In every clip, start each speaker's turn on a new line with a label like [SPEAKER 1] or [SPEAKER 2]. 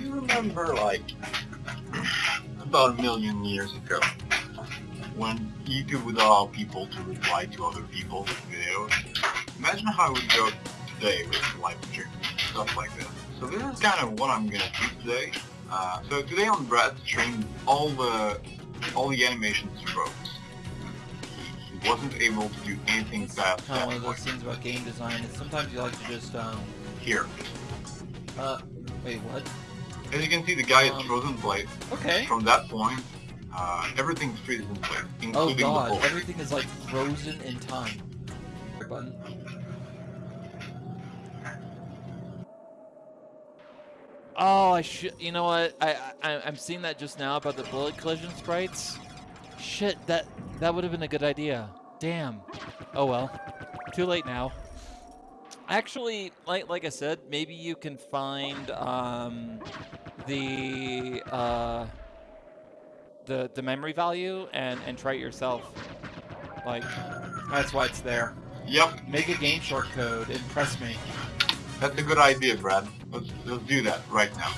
[SPEAKER 1] You remember, like, about a million years ago, when YouTube would allow people to reply to other people's videos? Imagine how it would go today with live stream, stuff like that. So this is kind of what I'm gonna do today. Uh, so today on Brad's stream, all the all the animations. He, he wasn't able to do anything fast.
[SPEAKER 2] Kind of one of those things about game design is sometimes you like to just um.
[SPEAKER 1] Here.
[SPEAKER 2] Uh, wait, what?
[SPEAKER 1] As you can see, the guy is
[SPEAKER 2] Um,
[SPEAKER 1] frozen in place.
[SPEAKER 2] Okay.
[SPEAKER 1] From that point, uh, everything's freezes in place,
[SPEAKER 2] Oh
[SPEAKER 1] including the
[SPEAKER 2] god, everything is like frozen in time. Button. Oh, I should. You know what? I, I I'm seeing that just now about the bullet collision sprites. Shit, that that would have been a good idea. Damn. Oh well. Too late now. Actually, like like I said, maybe you can find um the uh the the memory value and and try it yourself. Like that's why it's there.
[SPEAKER 1] Yep,
[SPEAKER 2] Make a GameShark code. Impress me.
[SPEAKER 1] that's a good idea, Brad. Let's let's do that right now.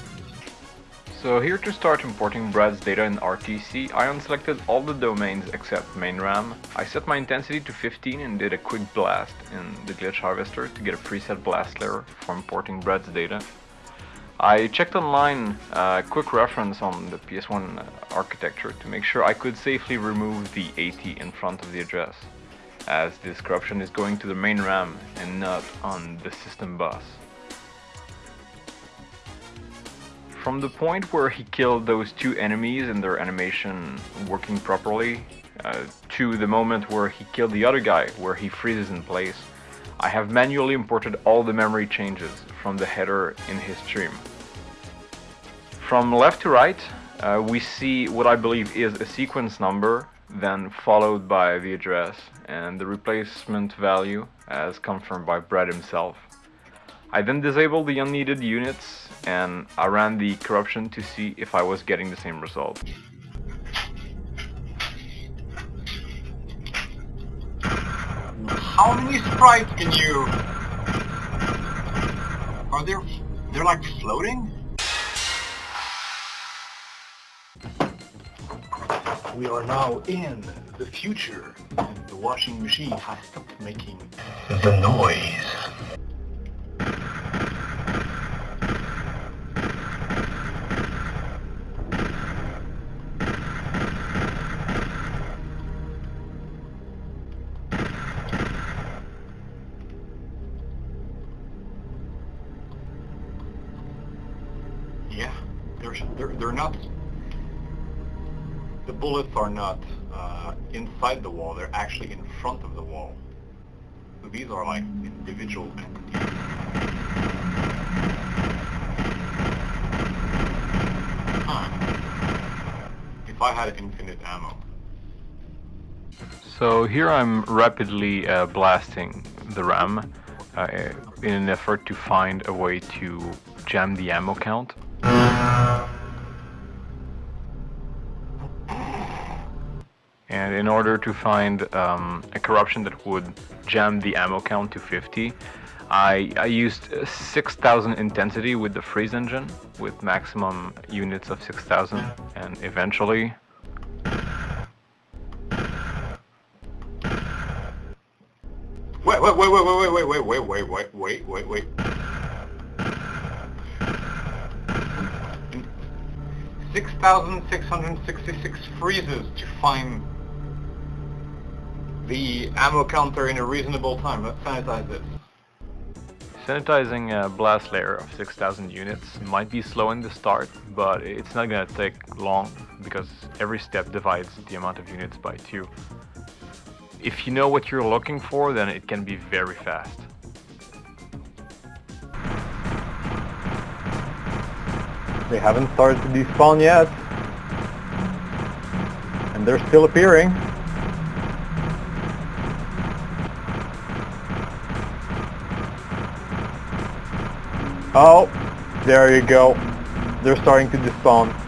[SPEAKER 3] So here to start importing Brad's data in RTC, I unselected all the domains except main RAM. I set my intensity to 15 and did a quick blast in the glitch harvester to get a preset blast layer for importing Brad's data. I checked online uh, a quick reference on the PS1 architecture to make sure I could safely remove the 80 in front of the address, as this corruption is going to the main RAM and not on the system bus. From the point where he killed those two enemies and their animation working properly, uh, to the moment where he killed the other guy, where he freezes in place, I have manually imported all the memory changes from the header in his stream. From left to right, uh, we see what I believe is a sequence number, then followed by the address and the replacement value as confirmed by Brad himself. I then disabled the unneeded units and I ran the corruption to see if I was getting the same result.
[SPEAKER 1] How many sprites can you... Are there... They're like floating? We are now in the future, and the washing machine has stopped making the noise. They're, they're, not... The bullets are not uh, inside the wall, they're actually in front of the wall. So these are like individual entities. If I had infinite ammo.
[SPEAKER 3] So here I'm rapidly uh, blasting the RAM uh, in an effort to find a way to jam the ammo count. And in order to find um, a corruption that would jam the ammo count to 50, I, I used uh, 6000 intensity with the freeze engine with maximum units of 6000 and eventually
[SPEAKER 1] Wait, wait, wait, wait, wait, wait, wait, wait, wait, wait, wait, wait, wait. Six thousand six hundred sixty-six freezes to find the ammo counter in a reasonable time. Let's sanitize this.
[SPEAKER 3] Sanitizing a blast layer of 6000 units might be slow in the start, but it's not gonna take long because every step divides the amount of units by two. If you know what you're looking for, then it can be very fast.
[SPEAKER 4] They haven't started to despawn yet. And they're still appearing. Oh, there you go. They're starting to despawn.